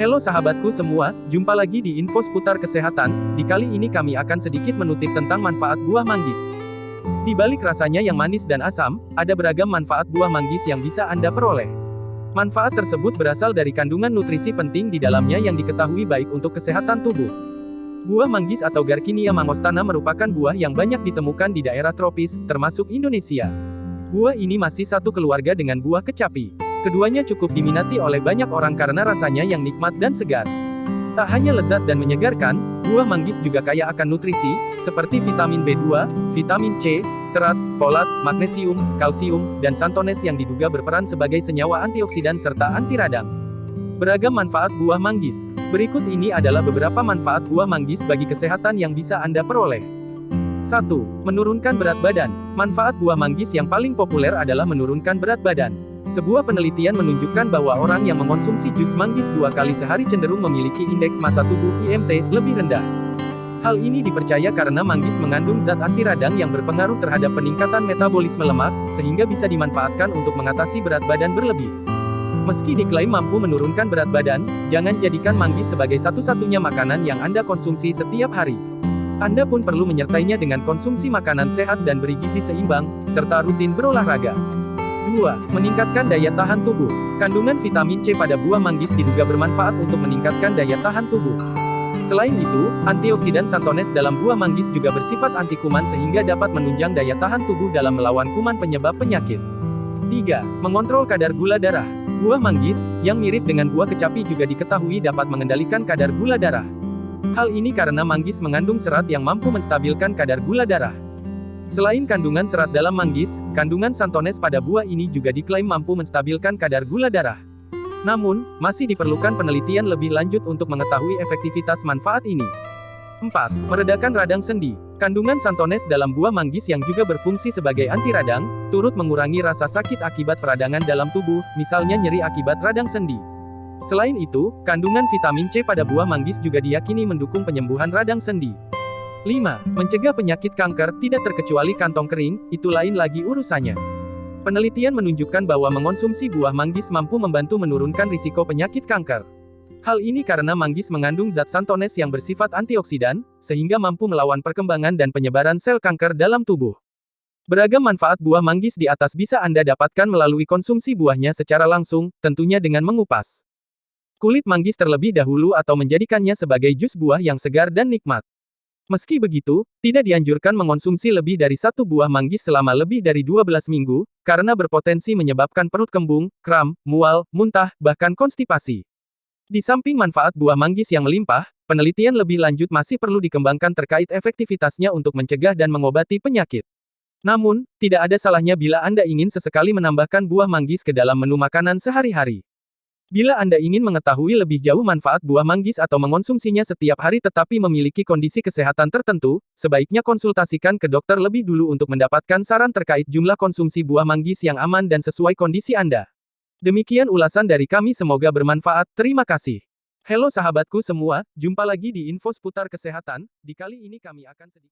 Halo sahabatku semua, jumpa lagi di info seputar kesehatan. Di kali ini kami akan sedikit menutip tentang manfaat buah manggis. Di balik rasanya yang manis dan asam, ada beragam manfaat buah manggis yang bisa Anda peroleh. Manfaat tersebut berasal dari kandungan nutrisi penting di dalamnya yang diketahui baik untuk kesehatan tubuh. Buah manggis atau Garcinia mangostana merupakan buah yang banyak ditemukan di daerah tropis, termasuk Indonesia. Buah ini masih satu keluarga dengan buah kecapi. Keduanya cukup diminati oleh banyak orang karena rasanya yang nikmat dan segar. Tak hanya lezat dan menyegarkan, buah manggis juga kaya akan nutrisi, seperti vitamin B2, vitamin C, serat, folat, magnesium, kalsium, dan santones yang diduga berperan sebagai senyawa antioksidan serta anti radang. Beragam manfaat buah manggis. Berikut ini adalah beberapa manfaat buah manggis bagi kesehatan yang bisa Anda peroleh. 1. Menurunkan berat badan. Manfaat buah manggis yang paling populer adalah menurunkan berat badan. Sebuah penelitian menunjukkan bahwa orang yang mengonsumsi jus manggis dua kali sehari cenderung memiliki indeks massa tubuh IMT lebih rendah. Hal ini dipercaya karena manggis mengandung zat anti radang yang berpengaruh terhadap peningkatan metabolisme lemak, sehingga bisa dimanfaatkan untuk mengatasi berat badan berlebih. Meski diklaim mampu menurunkan berat badan, jangan jadikan manggis sebagai satu-satunya makanan yang Anda konsumsi setiap hari. Anda pun perlu menyertainya dengan konsumsi makanan sehat dan bergizi seimbang, serta rutin berolahraga. 2. Meningkatkan daya tahan tubuh. Kandungan vitamin C pada buah manggis diduga bermanfaat untuk meningkatkan daya tahan tubuh. Selain itu, antioksidan santones dalam buah manggis juga bersifat anti kuman sehingga dapat menunjang daya tahan tubuh dalam melawan kuman penyebab penyakit. 3. Mengontrol kadar gula darah. Buah manggis, yang mirip dengan buah kecapi juga diketahui dapat mengendalikan kadar gula darah. Hal ini karena manggis mengandung serat yang mampu menstabilkan kadar gula darah. Selain kandungan serat dalam manggis, kandungan santones pada buah ini juga diklaim mampu menstabilkan kadar gula darah. Namun, masih diperlukan penelitian lebih lanjut untuk mengetahui efektivitas manfaat ini. 4. Meredakan radang sendi. Kandungan santones dalam buah manggis yang juga berfungsi sebagai anti radang, turut mengurangi rasa sakit akibat peradangan dalam tubuh, misalnya nyeri akibat radang sendi. Selain itu, kandungan vitamin C pada buah manggis juga diyakini mendukung penyembuhan radang sendi. 5. Mencegah penyakit kanker tidak terkecuali kantong kering, itu lain lagi urusannya. Penelitian menunjukkan bahwa mengonsumsi buah manggis mampu membantu menurunkan risiko penyakit kanker. Hal ini karena manggis mengandung zat santones yang bersifat antioksidan, sehingga mampu melawan perkembangan dan penyebaran sel kanker dalam tubuh. Beragam manfaat buah manggis di atas bisa Anda dapatkan melalui konsumsi buahnya secara langsung, tentunya dengan mengupas kulit manggis terlebih dahulu atau menjadikannya sebagai jus buah yang segar dan nikmat. Meski begitu, tidak dianjurkan mengonsumsi lebih dari satu buah manggis selama lebih dari 12 minggu, karena berpotensi menyebabkan perut kembung, kram, mual, muntah, bahkan konstipasi. Di samping manfaat buah manggis yang melimpah, penelitian lebih lanjut masih perlu dikembangkan terkait efektivitasnya untuk mencegah dan mengobati penyakit. Namun, tidak ada salahnya bila Anda ingin sesekali menambahkan buah manggis ke dalam menu makanan sehari-hari. Bila Anda ingin mengetahui lebih jauh manfaat buah manggis atau mengonsumsinya setiap hari tetapi memiliki kondisi kesehatan tertentu, sebaiknya konsultasikan ke dokter lebih dulu untuk mendapatkan saran terkait jumlah konsumsi buah manggis yang aman dan sesuai kondisi Anda. Demikian ulasan dari kami semoga bermanfaat, terima kasih. Halo sahabatku semua, jumpa lagi di info seputar kesehatan, di kali ini kami akan sedikit